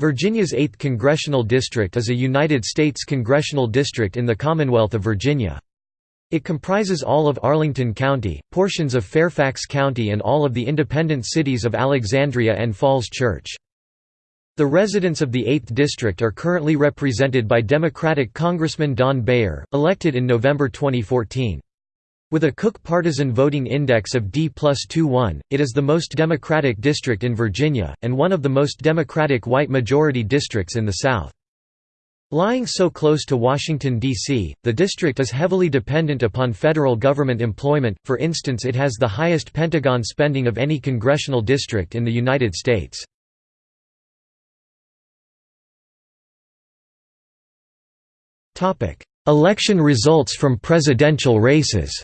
Virginia's 8th Congressional District is a United States congressional district in the Commonwealth of Virginia. It comprises all of Arlington County, portions of Fairfax County and all of the independent cities of Alexandria and Falls Church. The residents of the 8th District are currently represented by Democratic Congressman Don Beyer, elected in November 2014. With a Cook partisan voting index of D plus 21, it is the most Democratic district in Virginia, and one of the most Democratic white majority districts in the South. Lying so close to Washington, D.C., the district is heavily dependent upon federal government employment, for instance it has the highest Pentagon spending of any congressional district in the United States. Election results from presidential races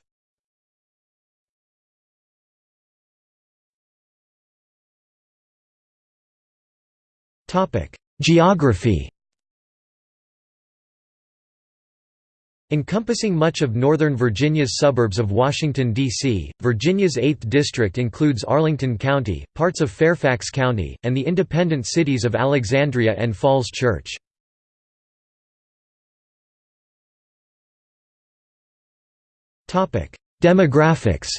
Geography Encompassing much of northern Virginia's suburbs of Washington, D.C., Virginia's 8th District includes Arlington County, parts of Fairfax County, and the independent cities of Alexandria and Falls Church. Demographics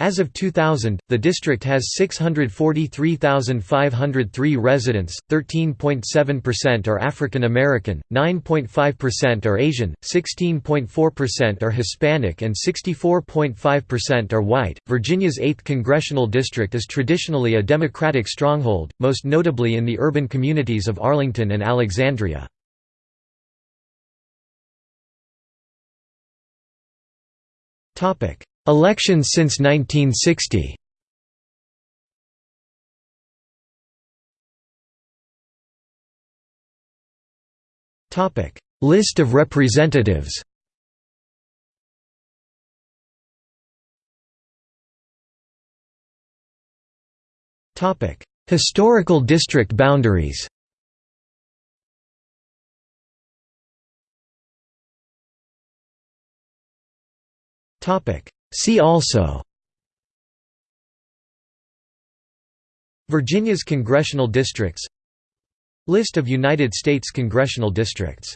As of 2000, the district has 643,503 residents, 13.7% are African American, 9.5% are Asian, 16.4% are Hispanic, and 64.5% are white. Virginia's 8th congressional district is traditionally a Democratic stronghold, most notably in the urban communities of Arlington and Alexandria. Topic Elections since 1960 List of representatives. Historical district boundaries See also Virginia's congressional districts List of United States congressional districts